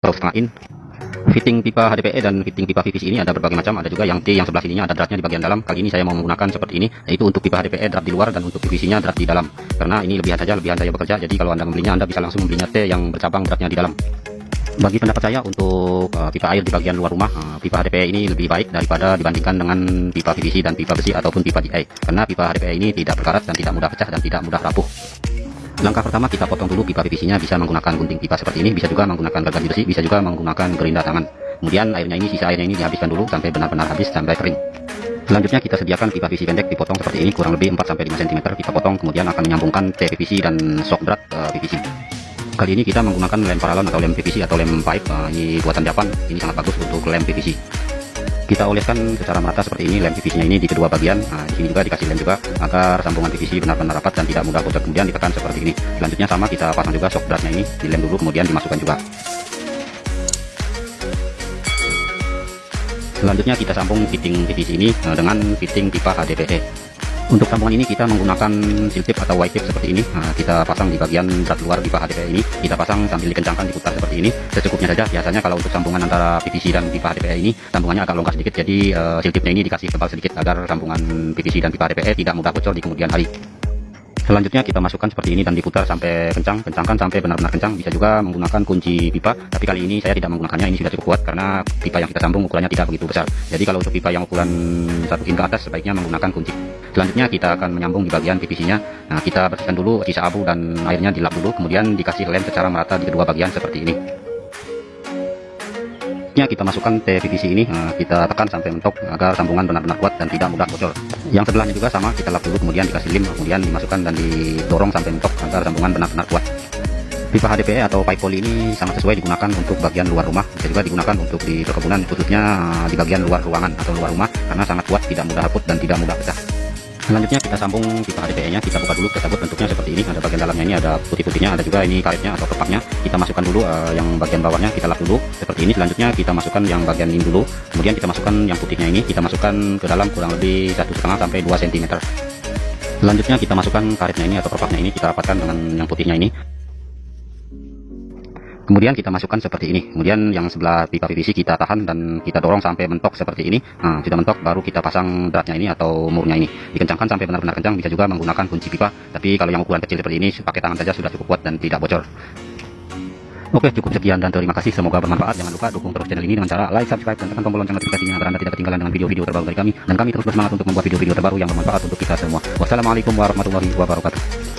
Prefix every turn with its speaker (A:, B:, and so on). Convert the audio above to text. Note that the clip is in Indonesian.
A: Profain fitting pipa HDPE dan fitting pipa PVC ini ada berbagai macam. Ada juga yang T yang sebelah sininya ada dratnya di bagian dalam. Kali ini saya mau menggunakan seperti ini yaitu untuk pipa HDPE drat di luar dan untuk PVC nya drat di dalam. Karena ini lebihan saja lebihan saya bekerja jadi kalau anda membelinya anda bisa langsung membelinya T yang bercabang dratnya di dalam. Bagi pendapat saya untuk uh, pipa air di bagian luar rumah uh, pipa HDPE ini lebih baik daripada dibandingkan dengan pipa PVC dan pipa besi ataupun pipa DI karena pipa HDPE ini tidak berkarat dan tidak mudah pecah dan tidak mudah rapuh Langkah pertama kita potong dulu pipa PVC-nya bisa menggunakan gunting pipa seperti ini, bisa juga menggunakan gergaji besi, bisa juga menggunakan gerinda tangan. Kemudian airnya ini sisa airnya ini dihabiskan dulu sampai benar-benar habis sampai kering. Selanjutnya kita sediakan pipa PVC pendek dipotong seperti ini kurang lebih 4 sampai 5 cm kita potong kemudian akan menyambungkan T PVC dan shock drat uh, PVC. Kali ini kita menggunakan lem paralon atau lem PVC atau lem pipe uh, ini buatan Japan. Ini sangat bagus untuk lem PVC kita oleskan secara merata seperti ini lem PVC nya ini di kedua bagian. Nah di sini juga dikasih lem juga agar sambungan PVC benar-benar rapat dan tidak mudah bocor kemudian ditekan seperti ini. Selanjutnya sama kita pasang juga shock dratnya ini dilem dulu kemudian dimasukkan juga. Selanjutnya kita sambung fitting PVC ini eh, dengan fitting pipa HDPE untuk sambungan ini kita menggunakan seal tip atau white tip seperti ini. Nah, kita pasang di bagian drat luar pipa HDPE ini. Kita pasang sambil dikencangkan diputar seperti ini. Secukupnya saja. Biasanya kalau untuk sambungan antara PVC dan pipa HDPE ini, sambungannya agak longgar sedikit. Jadi uh, seal tipnya ini dikasih tebal sedikit agar sambungan PVC dan pipa HDPE tidak mudah bocor di kemudian hari. Selanjutnya kita masukkan seperti ini dan diputar sampai kencang, kencangkan sampai benar-benar kencang. Bisa juga menggunakan kunci pipa, tapi kali ini saya tidak menggunakannya. Ini sudah cukup kuat karena pipa yang kita sambung ukurannya tidak begitu besar. Jadi kalau untuk pipa yang ukuran satu in ke atas sebaiknya menggunakan kunci. Selanjutnya kita akan menyambung di bagian PVC-nya. Nah, kita bersihkan dulu sisa abu dan airnya dilap dulu, kemudian dikasih lem secara merata di kedua bagian seperti ini selanjutnya kita masukkan PVC ini eh, kita tekan sampai mentok agar sambungan benar-benar kuat dan tidak mudah bocor. Yang sebelahnya juga sama kita lap dulu kemudian dikasih lem kemudian dimasukkan dan didorong sampai mentok agar sambungan benar-benar kuat. Pipa HDPE atau pipe poly ini sangat sesuai digunakan untuk bagian luar rumah bisa juga digunakan untuk di perkebunan khususnya di bagian luar ruangan atau luar rumah karena sangat kuat tidak mudah haput dan tidak mudah pecah selanjutnya kita sambung pipa HDPE nya kita buka dulu kita buat bentuknya seperti ini. Ada bagian dalamnya ini ada putih-putihnya ada juga ini karetnya atau kepaknya kita masukkan dulu uh, yang bagian bawahnya kita lap dulu seperti ini. Selanjutnya kita masukkan yang bagian ini dulu. Kemudian kita masukkan yang putihnya ini kita masukkan ke dalam kurang lebih satu setengah sampai 2 cm selanjutnya kita masukkan karetnya ini atau kepaknya ini kita rapatkan dengan yang putihnya ini kemudian kita masukkan seperti ini. Kemudian yang sebelah pipa PVC kita tahan dan kita dorong sampai mentok seperti ini. Nah sudah mentok baru kita pasang dratnya ini atau murnya ini. Dikencangkan sampai benar-benar kencang bisa juga menggunakan kunci pipa. Tapi kalau yang ukuran kecil seperti ini pakai tangan saja sudah cukup kuat dan tidak bocor. Oke cukup sekian dan terima kasih. Semoga bermanfaat. Jangan lupa dukung terus channel ini dengan cara like subscribe dan tekan tombol lonceng notifikasinya agar anda tidak ketinggalan dengan video-video terbaru dari kami. Dan kami terus bersemangat untuk membuat video-video terbaru yang bermanfaat untuk kita semua. Wassalamualaikum warahmatullahi wabarakatuh